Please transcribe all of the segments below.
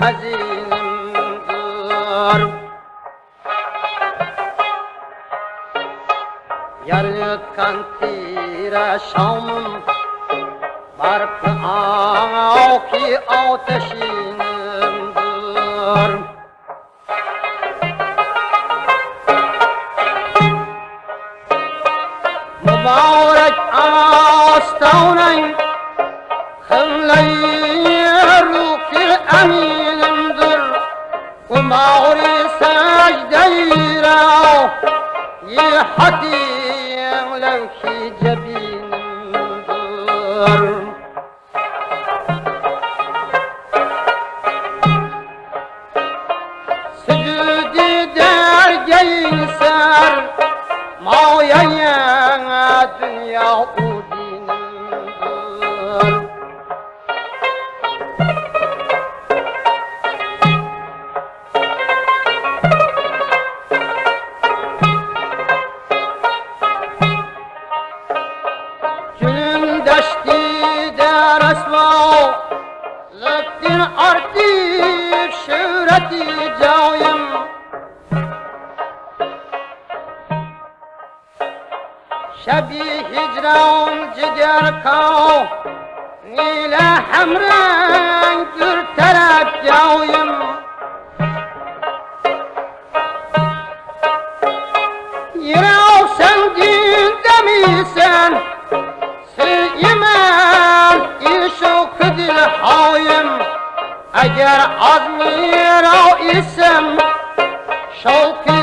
hazinimdir. Yarıtkan tire şamım Barkı ağ ki ateşinimdir فرحتي ولو شي جب هجران جگر کا نیل همرنگ در طرف جایم یراو سنگین دمیسن سیمن ایشو کدل هایم اگر از میرا اسم شوقی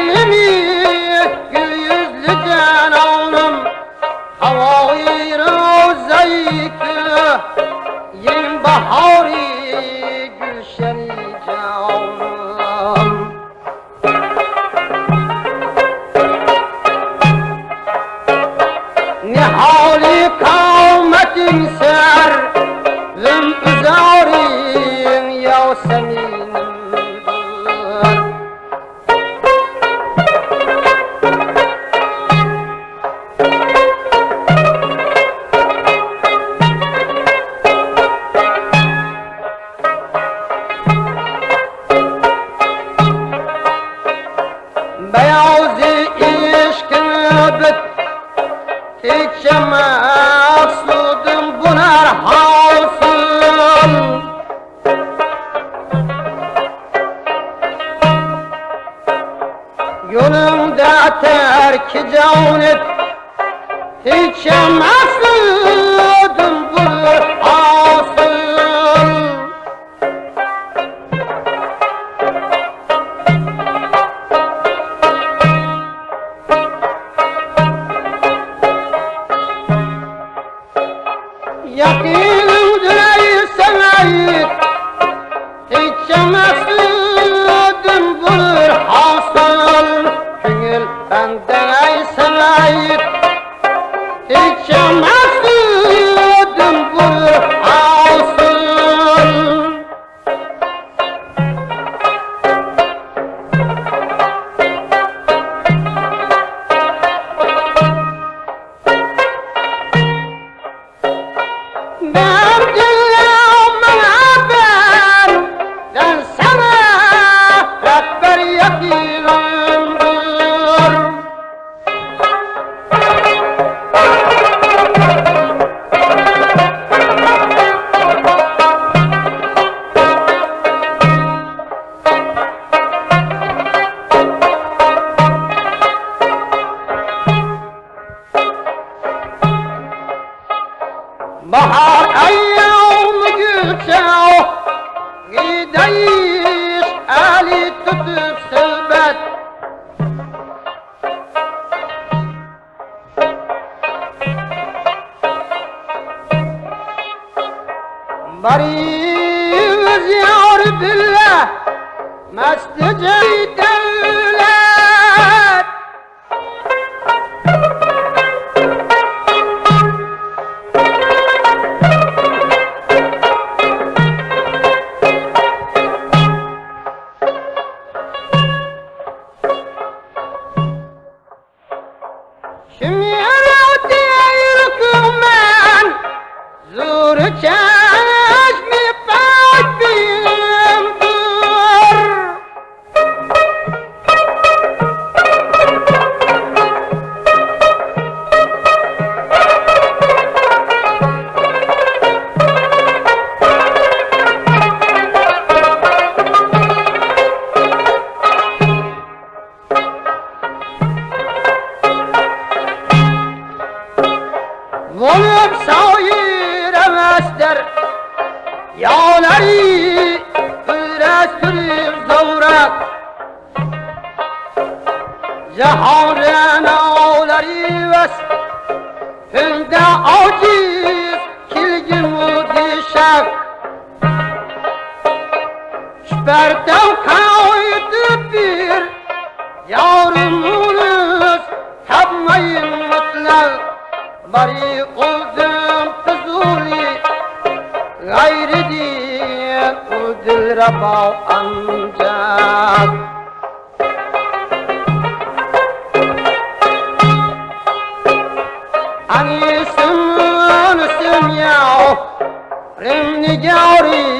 Beyazı ilişkini bit Hiç maksudum bunar hasıl Yolunda terk canet Hiç maksudum بحر يوم يكسعه يديش آلي تطب سلبت مريض يعرف الله ما استجيت Olup sayiremezler Yağları ürettirip zavrak Cehavren ağları ves. Hünde aciz kilgin dişek. Şberden vào ăn chạc anh xin xin nhau rem nhau đi